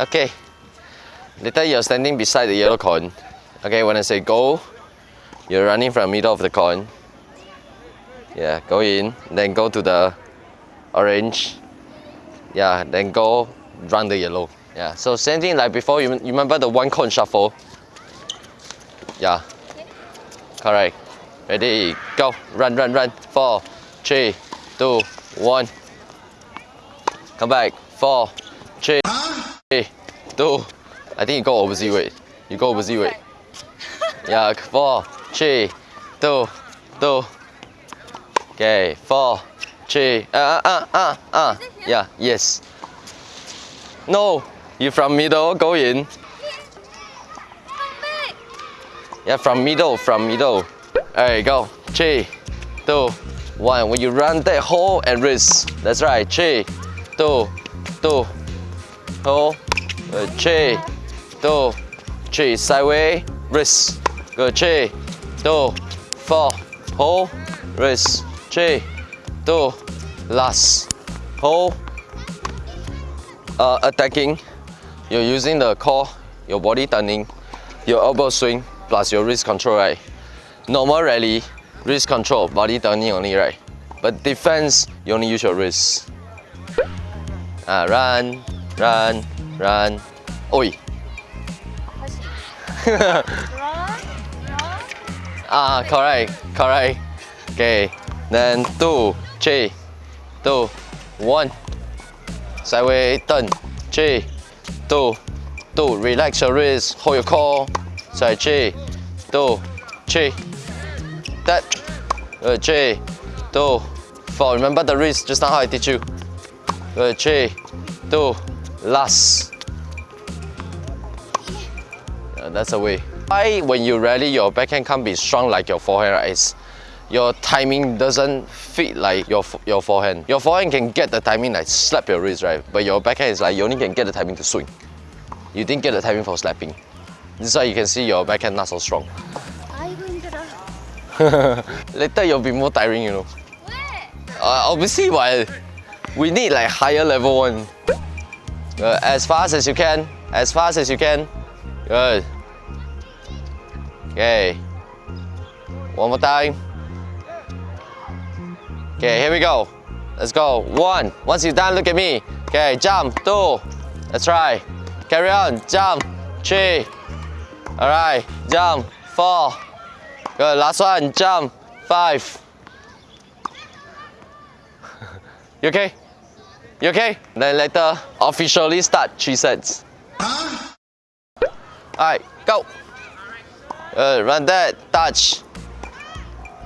Okay. Later you're standing beside the yellow cone. Okay, when I say go, you're running from middle of the cone. Yeah, go in, then go to the orange. Yeah, then go run the yellow. Yeah, so same thing like before, you, you remember the one cone shuffle? Yeah. Correct. Ready, go. Run, run, run. Four, three, two, one. Come back. Four, three, three, two. I think you go opposite way. You go opposite way. Yeah, four, three, two, two. Okay, four, three. Uh, uh, uh, uh. Yeah, yes. No, you from middle, go in. Yeah, from middle, from middle. Alright, go. Three, two, one. When you run that hole and wrist. That's right. Three, two, two. Hold. Good. Three, two, three. Sideways, wrist. Good. Three, two, four. Hold, wrist. Three, two. Last. Hold. Uh, attacking. You're using the core, your body turning, your elbow swing, plus your wrist control, right? Normal rally, wrist control, body turning only, right? But defense, you only use your wrist. Ah, run, run, run. Oi. Run, run. Ah, correct, correct. Okay, then two, three, two, one. Sideways turn, three, two, two. Relax your wrist, hold your core. Side three, two, three. That. Good, three, two, four. Remember the wrist, just now how I teach you. Good, three, two, last. Yeah, that's the way. Why when you rally, your backhand can't be strong like your forehand, right? It's your timing doesn't fit like your your forehand. Your forehand can get the timing like slap your wrist, right? But your backhand is like you only can get the timing to swing. You didn't get the timing for slapping. This is why you can see your backhand not so strong. Later you'll be more tiring, you know. Uh, obviously, but we need like higher level one. Uh, as fast as you can, as fast as you can. Good. Okay. One more time. Okay, here we go. Let's go. One. Once you're done, look at me. Okay, jump. Two. Let's try. Carry on. Jump. Three. All right. Jump. Four. Good. Last one. Jump. Five. You okay? You okay? Then later, officially start three sets. Alright, go. Good, run that, touch.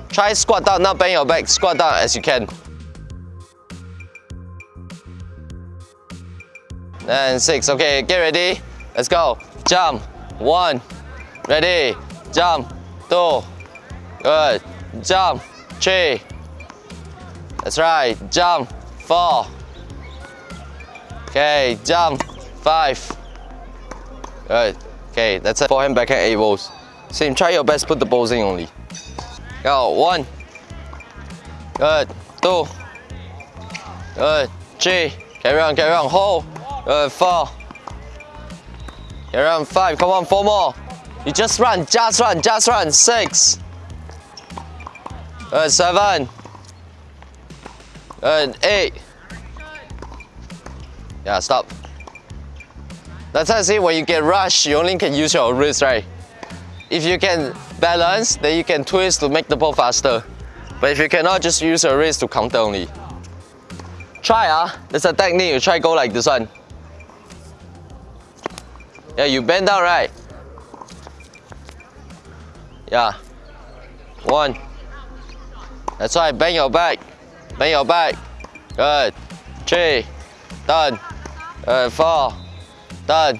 Try squat down, not bend your back. Squat down as you can. Then six, okay, get ready. Let's go. Jump, one. Ready, jump, two. Good, jump, three. That's right, jump, four. Okay, jump, five. Good. Okay, that's it. Forehand, backhand, eight balls. Same, try your best, put the balls in only. Go, one. Good, two. Good, three. Carry on, carry on, hold. Good, four. Carry on, five. Come on, four more. You just run, just run, just run. Six. Good, seven. Good, eight. Yeah, stop. That's how I say when you get rushed, you only can use your wrist, right? If you can balance, then you can twist to make the ball faster. But if you cannot, just use your wrist to counter only. Try ah, there's a technique, you try go like this one. Yeah, you bend down, right? Yeah. One. That's right, bend your back. Bend your back. Good. Three. Done. Good. Four. Done.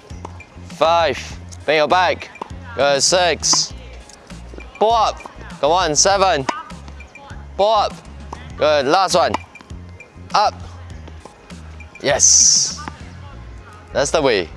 Five. Bend your back. Good. Six. Pull up. Come on. Seven. Pull up. Good. Last one. Up. Yes. That's the way.